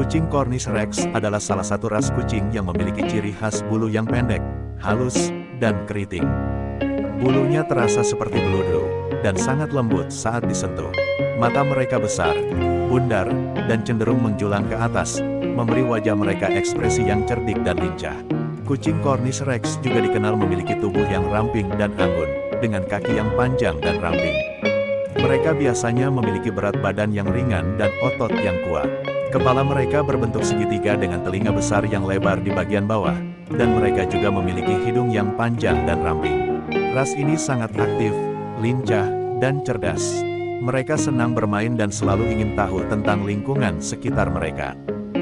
Kucing Cornish Rex adalah salah satu ras kucing yang memiliki ciri khas bulu yang pendek, halus, dan keriting. Bulunya terasa seperti beludu, dan sangat lembut saat disentuh. Mata mereka besar, bundar, dan cenderung menjulang ke atas, memberi wajah mereka ekspresi yang cerdik dan lincah. Kucing Cornish Rex juga dikenal memiliki tubuh yang ramping dan anggun, dengan kaki yang panjang dan ramping. Mereka biasanya memiliki berat badan yang ringan dan otot yang kuat. Kepala mereka berbentuk segitiga dengan telinga besar yang lebar di bagian bawah, dan mereka juga memiliki hidung yang panjang dan ramping. Ras ini sangat aktif, lincah, dan cerdas. Mereka senang bermain dan selalu ingin tahu tentang lingkungan sekitar mereka.